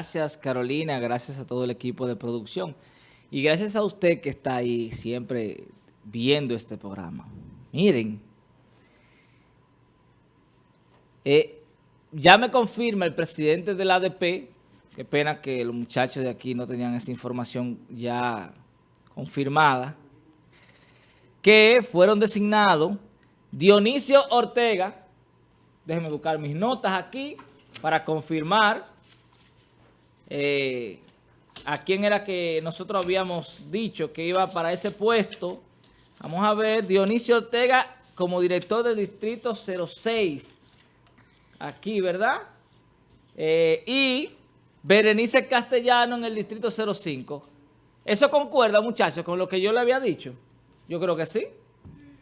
Gracias Carolina, gracias a todo el equipo de producción. Y gracias a usted que está ahí siempre viendo este programa. Miren, eh, ya me confirma el presidente del ADP, qué pena que los muchachos de aquí no tenían esta información ya confirmada, que fueron designados Dionisio Ortega, déjenme buscar mis notas aquí para confirmar eh, a quién era que nosotros habíamos dicho que iba para ese puesto. Vamos a ver, Dionisio Ortega como director del distrito 06, aquí, ¿verdad? Eh, y Berenice Castellano en el distrito 05. ¿Eso concuerda, muchachos, con lo que yo le había dicho? Yo creo que sí.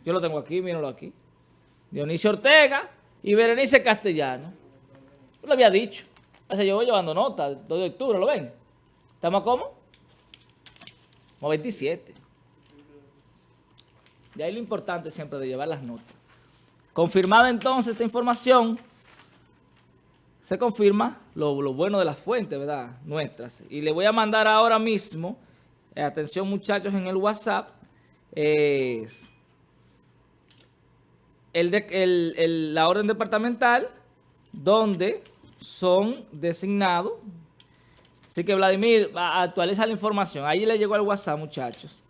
Yo lo tengo aquí, mírenlo aquí. Dionisio Ortega y Berenice Castellano. Yo lo había dicho. O sea, yo voy llevando nota, 2 de octubre, ¿lo ven? ¿Estamos? Como 27. Y ahí lo importante siempre de llevar las notas. Confirmada entonces esta información, se confirma lo, bueno de las fuentes, ¿verdad? Nuestras. Y le voy a mandar ahora mismo, eh, atención muchachos en el WhatsApp, es el la orden departamental donde son designados. Así que Vladimir, actualiza la información. Ahí le llegó al WhatsApp, muchachos.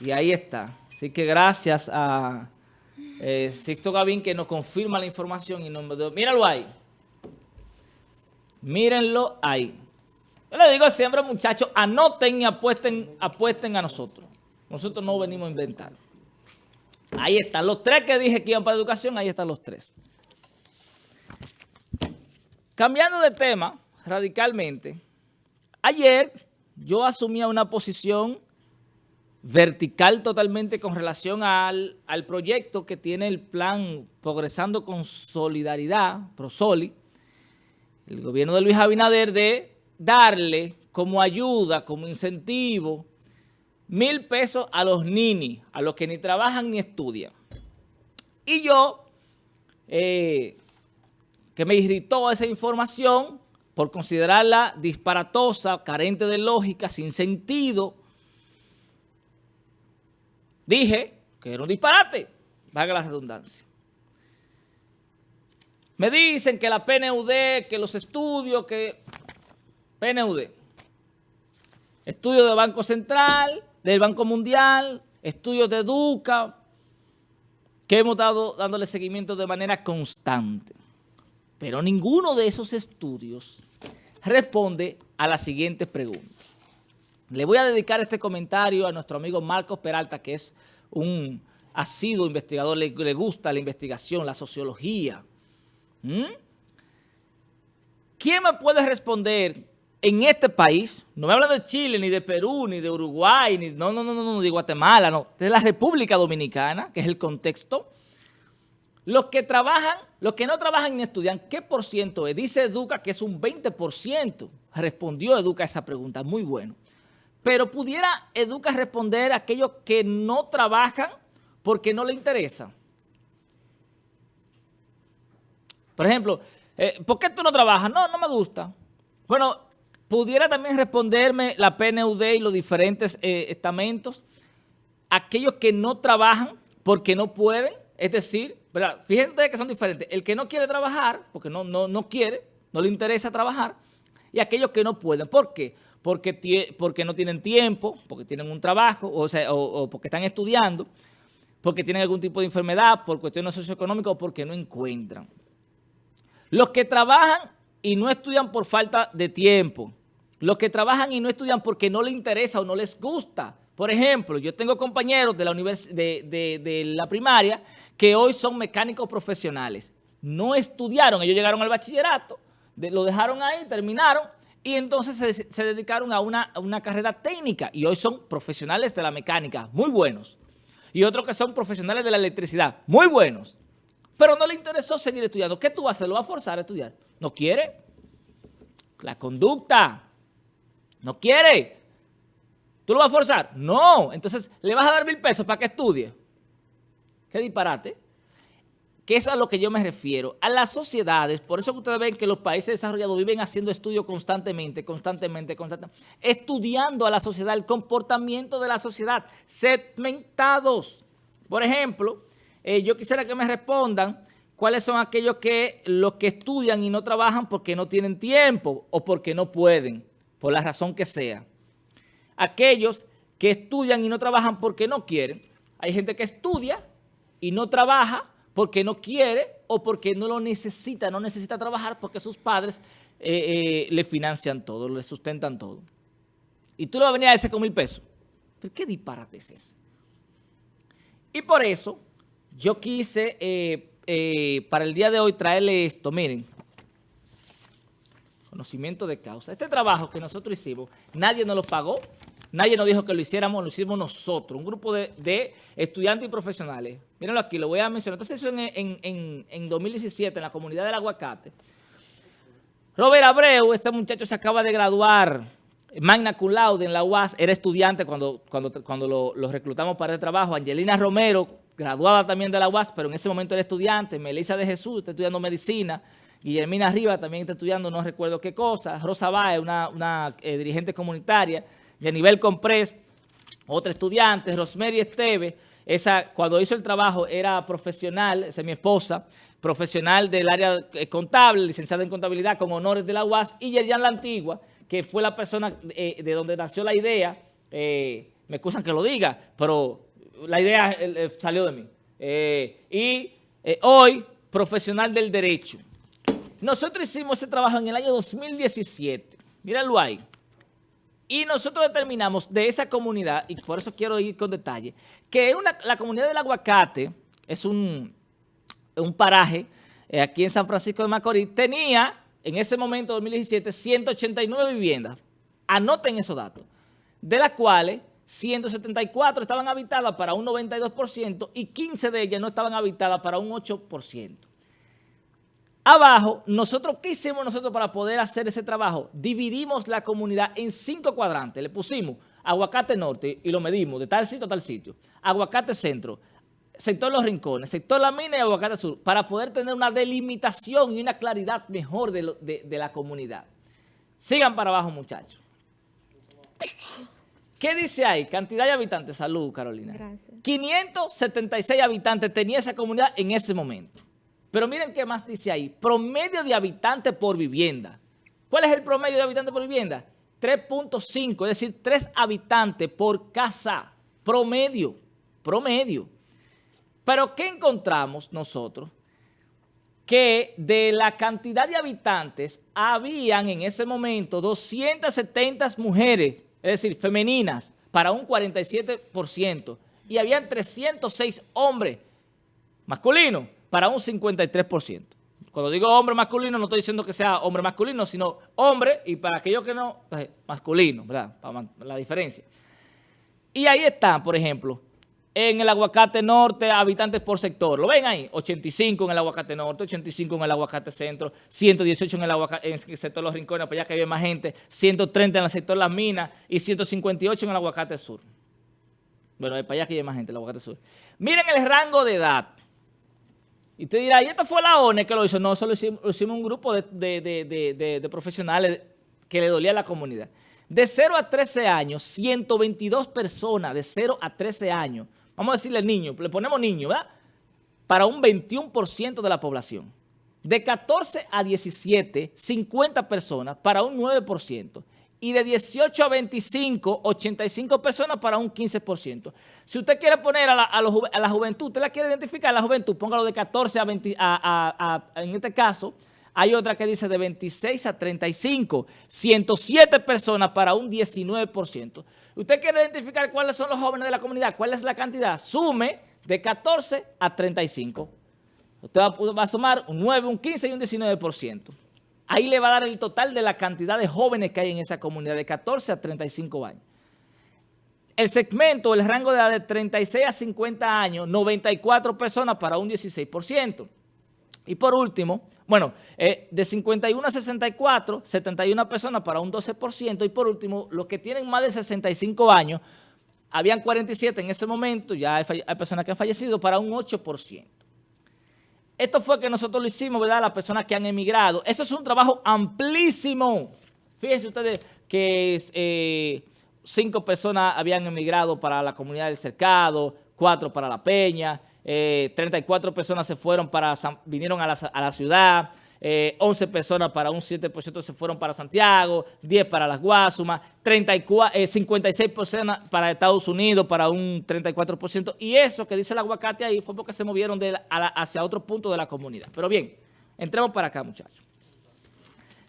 Y ahí está. Así que gracias a eh, Sixto Gavín que nos confirma la información y nos... Míralo ahí. Mírenlo ahí. Yo le digo siempre, muchachos, anoten y apuesten, apuesten a nosotros. Nosotros no venimos a inventar. Ahí están. Los tres que dije que iban para educación, ahí están los tres. Cambiando de tema radicalmente, ayer yo asumía una posición vertical totalmente con relación al, al, proyecto que tiene el plan Progresando con Solidaridad, ProSoli, el gobierno de Luis Abinader, de darle como ayuda, como incentivo, mil pesos a los nini, a los que ni trabajan ni estudian. Y yo eh, que me irritó esa información por considerarla disparatosa, carente de lógica, sin sentido. Dije que era un disparate, valga la redundancia. Me dicen que la PNUD, que los estudios, que... PNUD. Estudios del Banco Central, del Banco Mundial, estudios de Educa, que hemos dado dándole seguimiento de manera constante. Pero ninguno de esos estudios responde a la siguiente pregunta. Le voy a dedicar este comentario a nuestro amigo Marcos Peralta, que es un asiduo investigador, le, gusta la investigación, la sociología. ¿Mm? ¿Quién me puede responder en este país? No me habla de Chile, ni de Perú, ni de Uruguay, ni no, no, no, no, de Guatemala, no, de la República Dominicana, que es el contexto. Los que trabajan, los que no trabajan ni estudian, ¿qué por ciento es? Dice Educa que es un 20%. Respondió Educa esa pregunta, muy bueno. Pero pudiera Educa responder a aquellos que no trabajan porque no le interesa. Por ejemplo, eh, ¿por qué tú no trabajas? No, no me gusta. Bueno, pudiera también responderme la PNUD y los diferentes eh, estamentos, aquellos que no trabajan porque no pueden, es decir, fíjense ustedes que son diferentes. El que no quiere trabajar, porque no, no, no quiere, no le interesa trabajar, y aquellos que no pueden. ¿Por qué? Porque, porque no tienen tiempo, porque tienen un trabajo, o, sea, o, porque están estudiando, porque tienen algún tipo de enfermedad, por cuestiones socioeconómicas o porque no encuentran. Los que trabajan y no estudian por falta de tiempo, los que trabajan y no estudian porque no les interesa o no les gusta, por ejemplo, yo tengo compañeros de la, primaria que hoy son mecánicos profesionales. No estudiaron, ellos llegaron al bachillerato, lo dejaron ahí, terminaron y entonces se, dedicaron a una, una, carrera técnica y hoy son profesionales de la mecánica, muy buenos. Y otros que son profesionales de la electricidad, muy buenos. Pero no le interesó seguir estudiando. ¿Qué tú vas a hacer? ¿Lo vas a forzar a estudiar? ¿No quiere? La conducta. No quiere. ¿Tú lo vas a forzar? No. Entonces, ¿le vas a dar mil pesos para que estudie? Qué disparate. que es a lo que yo me refiero, a las sociedades, por eso que ustedes ven que los países desarrollados viven haciendo estudios constantemente, constantemente, constantemente, estudiando a la sociedad, el comportamiento de la sociedad, segmentados. Por ejemplo, eh, yo quisiera que me respondan cuáles son aquellos que los que estudian y no trabajan porque no tienen tiempo o porque no pueden, por la razón que sea. Aquellos que estudian y no trabajan porque no quieren. Hay gente que estudia y no trabaja porque no quiere o porque no lo necesita, no necesita trabajar porque sus padres eh, eh, le financian todo, le sustentan todo. Y tú le vas a venir a ese con mil pesos. ¿Pero qué disparate es ese? Y por eso yo quise eh, para el día de hoy traerle esto. Miren, conocimiento de causa. Este trabajo que nosotros hicimos, nadie nos lo pagó. Nadie nos dijo que lo hiciéramos, lo hicimos nosotros, un grupo de, estudiantes y profesionales. Mírenlo aquí, lo voy a mencionar. Entonces eso en, en, 2017 en la comunidad del aguacate. Robert Abreu, este muchacho se acaba de graduar, magna cum laude en la UAS, era estudiante cuando, cuando, cuando lo, reclutamos para el trabajo. Angelina Romero, graduada también de la UAS, pero en ese momento era estudiante. Melissa de Jesús, está estudiando medicina. Guillermina Arriba también está estudiando no recuerdo qué cosa. Rosa Baez, una, una eh, dirigente comunitaria de nivel Comprés, otra estudiante, Rosemary Esteve, esa cuando hizo el trabajo era profesional, esa es mi esposa, profesional del área eh, contable, licenciada en contabilidad con honores de la UAS, y Yerian La Antigua, que fue la persona eh, de donde nació la idea, eh, me excusan que lo diga, pero la idea salió de mí. y hoy, profesional del derecho. Nosotros hicimos ese trabajo en el año 2017. Míralo ahí. Y nosotros determinamos de esa comunidad, y por eso quiero ir con detalle, que la comunidad del aguacate es un, paraje eh, aquí en San Francisco de Macorís, tenía en ese momento, 2017, 189 viviendas. Anoten esos datos, de las cuales 174 estaban habitadas para un 92% y 15 de ellas no estaban habitadas para un 8%. Abajo, nosotros, ¿qué hicimos nosotros para poder hacer ese trabajo? Dividimos la comunidad en cinco cuadrantes. Le pusimos aguacate norte y lo medimos de tal sitio a tal sitio. Aguacate centro, sector Los Rincones, sector La Mina y aguacate sur, para poder tener una delimitación y una claridad mejor de, la comunidad. Sigan para abajo, muchachos. ¿Qué dice ahí? Cantidad de habitantes. Salud, Carolina. Gracias. 576 habitantes tenía esa comunidad en ese momento. Pero miren qué más dice ahí. Promedio de habitantes por vivienda. ¿Cuál es el promedio de habitantes por vivienda? 3.5, es decir, 3 habitantes por casa. Promedio. Promedio. Pero ¿qué encontramos nosotros? Que de la cantidad de habitantes habían en ese momento 270 mujeres, es decir, femeninas, para un 47%. Y habían 306 hombres masculinos para un 53%. Cuando digo hombre masculino, no estoy diciendo que sea hombre masculino, sino hombre, y para aquellos que no, pues, masculino, ¿verdad? Para la diferencia. Y ahí están, por ejemplo, en el aguacate norte, habitantes por sector. ¿Lo ven ahí? 85 en el aguacate norte, 85 en el aguacate centro, 118 en el, aguacate, en el sector Los Rincones, para allá que había más gente, 130 en el sector Las Minas y 158 en el aguacate sur. Bueno, para allá que hay más gente, el aguacate sur. Miren el rango de edad. Y usted dirá, ¿y esto fue la ONE que lo hizo? No, solo hicimos, hicimos un grupo de, profesionales que le dolía a la comunidad. De 0 a 13 años, 122 personas de 0 a 13 años. Vamos a decirle niño, le ponemos niño, ¿verdad? Para un 21% de la población. De 14 a 17, 50 personas para un 9% y de 18 a 25, 85 personas para un 15%. Si usted quiere poner a la, juventud, usted la quiere identificar a la juventud, póngalo de 14 a 20, en este caso, hay otra que dice de 26 a 35, 107 personas para un 19%. Usted quiere identificar cuáles son los jóvenes de la comunidad, cuál es la cantidad, sume de 14 a 35. Usted va a sumar un 9, un 15 y un 19%. Ahí le va a dar el total de la cantidad de jóvenes que hay en esa comunidad, de 14 a 35 años. El segmento, el rango de edad de 36 a 50 años, 94 personas para un 16%. Y por último, bueno, eh, de 51 a 64, 71 personas para un 12%. Y por último, los que tienen más de 65 años, habían 47 en ese momento, ya hay, hay personas que han fallecido, para un 8%. Esto fue que nosotros lo hicimos, ¿verdad? Las personas que han emigrado. Eso es un trabajo amplísimo. Fíjense ustedes que eh, cinco personas habían emigrado para la comunidad del Cercado, cuatro para La Peña, 34 eh, personas se fueron para, vinieron a la, ciudad, 11 eh, personas para un 7% se fueron para Santiago, 10 para las Guasumas, 34, 56 personas para Estados Unidos para un 34%. Y eso que dice el aguacate ahí fue porque se movieron hacia otro punto de la comunidad. Pero bien, entremos para acá, muchachos.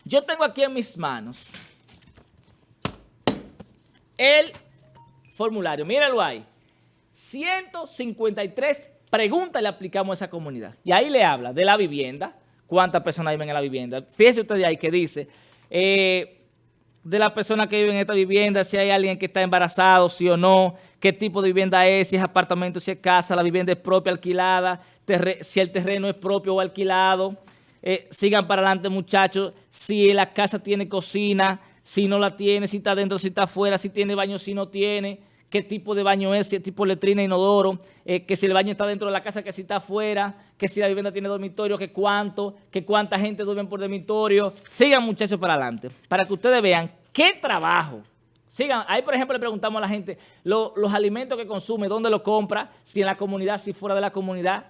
Yo tengo aquí en mis manos el formulario. Míralo ahí. 153 preguntas le aplicamos a esa comunidad. Y ahí le habla de la vivienda, cuántas personas viven en la vivienda. Fíjese usted ahí que dice, eh, de las personas que viven en esta vivienda, si hay alguien que está embarazado, sí o no, qué tipo de vivienda es, si es apartamento, si es casa, la vivienda es propia, alquilada, si el terreno es propio o alquilado. Eh, sigan para adelante muchachos, si la casa tiene cocina, si no la tiene, si está dentro, si está afuera, si tiene baño, si no tiene qué tipo de baño es, si es tipo letrina, inodoro, eh, que si el baño está dentro de la casa, que si está afuera, que si la vivienda tiene dormitorio, que cuánto, que cuánta gente duerme por dormitorio. Sigan muchachos para adelante, para que ustedes vean qué trabajo. Sigan, ahí por ejemplo le preguntamos a la gente los alimentos que consume, dónde lo compra, si en la comunidad, si fuera de la comunidad.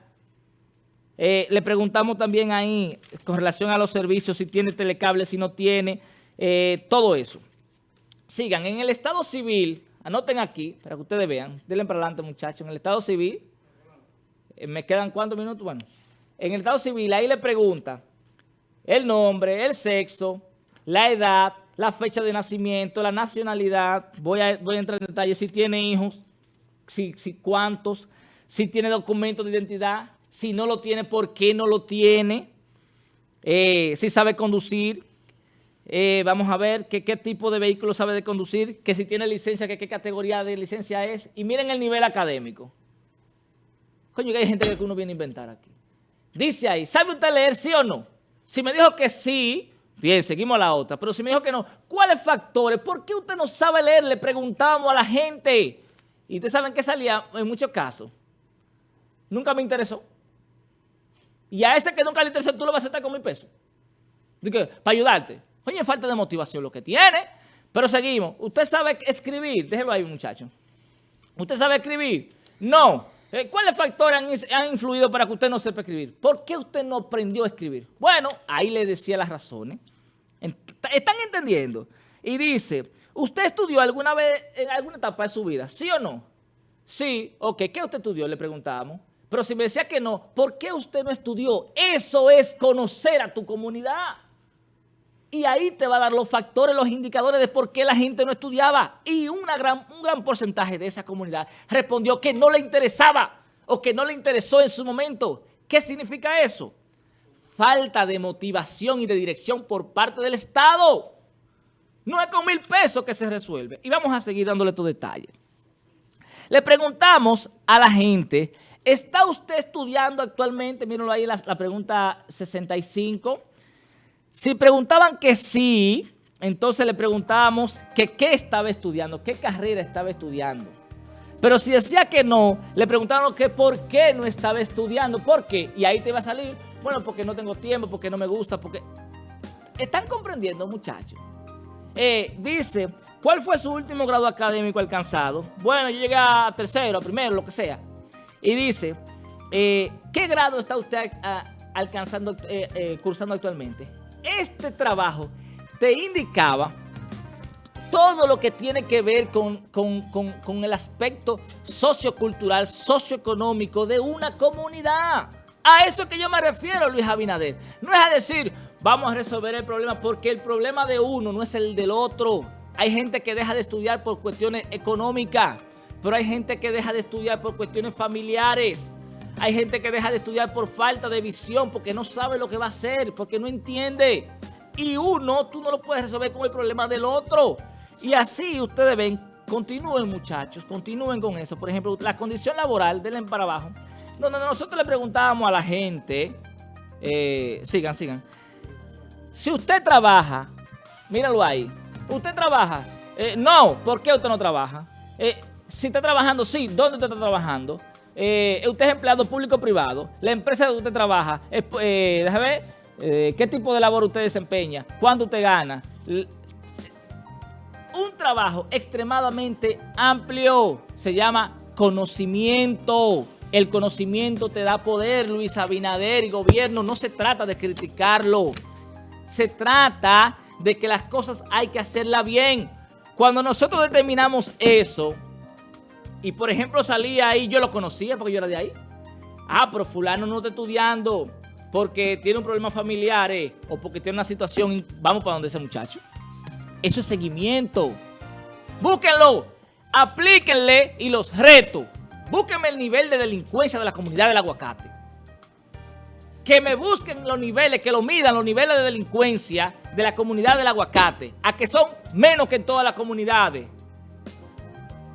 Eh, le preguntamos también ahí con relación a los servicios, si tiene telecable, si no tiene, eh, todo eso. Sigan, en el estado civil Anoten aquí, para que ustedes vean. Denle para adelante, muchachos. En el Estado Civil, eh, ¿me quedan cuántos minutos? Bueno, en el Estado Civil, ahí le pregunta el nombre, el sexo, la edad, la fecha de nacimiento, la nacionalidad. Voy a, entrar en detalle. Si tiene hijos, si, si cuántos, si tiene documento de identidad, si no lo tiene, por qué no lo tiene, eh, si sabe conducir, eh, vamos a ver qué tipo de vehículo sabe de conducir, que si tiene licencia, que qué categoría de licencia es. Y miren el nivel académico. Coño, que hay gente que uno viene a inventar aquí. Dice ahí, ¿sabe usted leer sí o no? Si me dijo que sí, bien, seguimos a la otra. Pero si me dijo que no, ¿cuáles factores? ¿Por qué usted no sabe leer? Le preguntábamos a la gente. Y ustedes saben que salía en muchos casos. Nunca me interesó. Y a ese que nunca le interesó, tú lo vas a aceptar con mil pesos. Para ayudarte. Oye, falta de motivación lo que tiene. Pero seguimos. ¿Usted sabe escribir? Déjelo ahí, muchacho. ¿Usted sabe escribir? No. Eh, ¿Cuáles factores han, influido para que usted no sepa escribir? ¿Por qué usted no aprendió a escribir? Bueno, ahí le decía las razones. ¿Están entendiendo? Y dice, ¿usted estudió alguna vez en alguna etapa de su vida? ¿Sí o no? Sí, ok. ¿Qué usted estudió? Le preguntábamos. Pero si me decía que no, ¿por qué usted no estudió? Eso es conocer a tu comunidad. Y ahí te va a dar los factores, los indicadores de por qué la gente no estudiaba. Y gran, un gran porcentaje de esa comunidad respondió que no le interesaba o que no le interesó en su momento. ¿Qué significa eso? Falta de motivación y de dirección por parte del Estado. No es con mil pesos que se resuelve. Y vamos a seguir dándole estos detalles. Le preguntamos a la gente, ¿está usted estudiando actualmente? Mírenlo ahí la, la pregunta 65. Si preguntaban que sí, entonces le preguntábamos que qué estaba estudiando, qué carrera estaba estudiando. Pero si decía que no, le preguntaban que por qué no estaba estudiando, ¿por qué? Y ahí te va a salir, bueno, porque no tengo tiempo, porque no me gusta, porque... ¿Están comprendiendo, muchachos? Eh, dice, ¿cuál fue su último grado académico alcanzado? Bueno, yo llegué a tercero, a primero, lo que sea. Y dice, eh, ¿qué grado está usted alcanzando, eh, cursando actualmente? Este trabajo te indicaba todo lo que tiene que ver con, el aspecto sociocultural, socioeconómico de una comunidad. A eso que yo me refiero, Luis Abinader. No es a decir, vamos a resolver el problema, porque el problema de uno no es el del otro. Hay gente que deja de estudiar por cuestiones económicas, pero hay gente que deja de estudiar por cuestiones familiares. Hay gente que deja de estudiar por falta de visión, porque no sabe lo que va a hacer, porque no entiende. Y uno, tú no lo puedes resolver con el problema del otro. Y así ustedes ven, continúen muchachos, continúen con eso. Por ejemplo, la condición laboral, denle para abajo, donde nosotros le preguntábamos a la gente, eh, sigan, sigan. Si usted trabaja, míralo ahí, usted trabaja, eh, no, ¿por qué usted no trabaja? Eh, si está trabajando, sí, ¿dónde usted está trabajando? Eh, usted es empleado público o privado, la empresa donde usted trabaja, eh, déjame ver, eh, qué tipo de labor usted desempeña, cuánto usted gana. Un trabajo extremadamente amplio, se llama conocimiento. El conocimiento te da poder, Luis Abinader y gobierno. No se trata de criticarlo. Se trata de que las cosas hay que hacerlas bien. Cuando nosotros determinamos eso, y por ejemplo salía ahí, yo lo conocía porque yo era de ahí. Ah, pero fulano no está estudiando porque tiene un problema familiar eh, o porque tiene una situación, vamos para donde ese muchacho. Eso es seguimiento. Búsquenlo, aplíquenle y los reto. Búsquenme el nivel de delincuencia de la comunidad del aguacate. Que me busquen los niveles, que lo midan los niveles de delincuencia de la comunidad del aguacate, a que son menos que en todas las comunidades.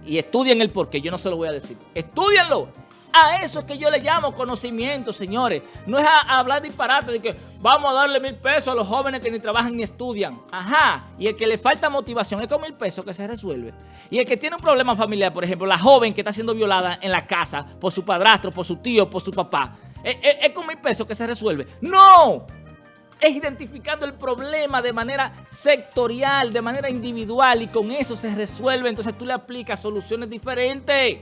Y estudien el porqué, yo no se lo voy a decir. Estudienlo. A eso es que yo le llamo conocimiento, señores. No es a, hablar disparate de que vamos a darle mil pesos a los jóvenes que ni trabajan ni estudian. Ajá. Y el que le falta motivación es con mil pesos que se resuelve. Y el que tiene un problema familiar, por ejemplo, la joven que está siendo violada en la casa por su padrastro, por su tío, por su papá, es, es con mil pesos que se resuelve. ¡No! Es identificando el problema de manera sectorial, de manera individual y con eso se resuelve. Entonces tú le aplicas soluciones diferentes.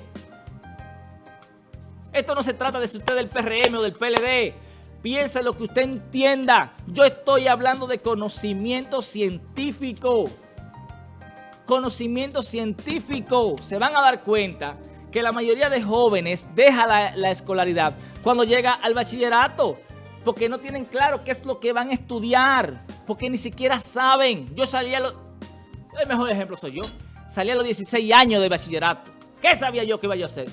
Esto no se trata de si usted es del PRM o del PLD. Piensa lo que usted entienda. Yo estoy hablando de conocimiento científico. Conocimiento científico. Se van a dar cuenta que la mayoría de jóvenes deja la escolaridad cuando llega al bachillerato porque no tienen claro qué es lo que van a estudiar, porque ni siquiera saben. Yo salí a los... El mejor ejemplo soy yo. Salí a los 16 años de bachillerato. ¿Qué sabía yo que iba a hacer?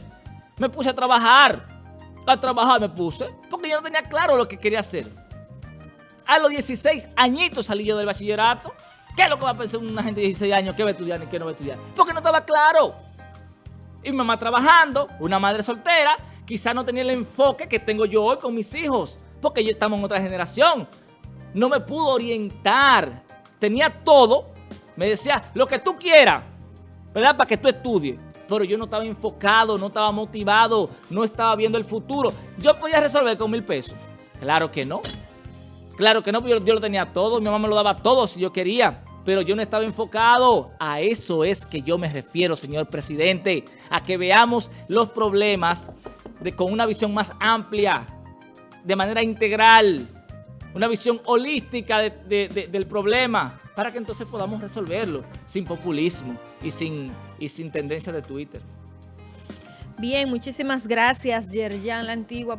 Me puse a trabajar. A trabajar me puse, porque yo no tenía claro lo que quería hacer. A los 16 añitos salí yo del bachillerato. ¿Qué es lo que va a pensar una gente de 16 años? ¿Qué va a estudiar ni qué no va a estudiar? Porque no estaba claro. Y mi mamá trabajando, una madre soltera, quizá no tenía el enfoque que tengo yo hoy con mis hijos porque ya estamos en otra generación. No me pudo orientar. Tenía todo. Me decía, lo que tú quieras, ¿verdad? Para que tú estudies. Pero yo no estaba enfocado, no estaba motivado, no estaba viendo el futuro. Yo podía resolver con mil pesos. Claro que no. Claro que no, yo, yo lo tenía todo. Mi mamá me lo daba todo si yo quería pero yo no estaba enfocado. A eso es que yo me refiero, señor presidente, a que veamos los problemas con una visión más amplia, de manera integral, una visión holística del problema, para que entonces podamos resolverlo sin populismo y sin, y sin tendencia de Twitter. Bien, muchísimas gracias, Yerjan La Antigua.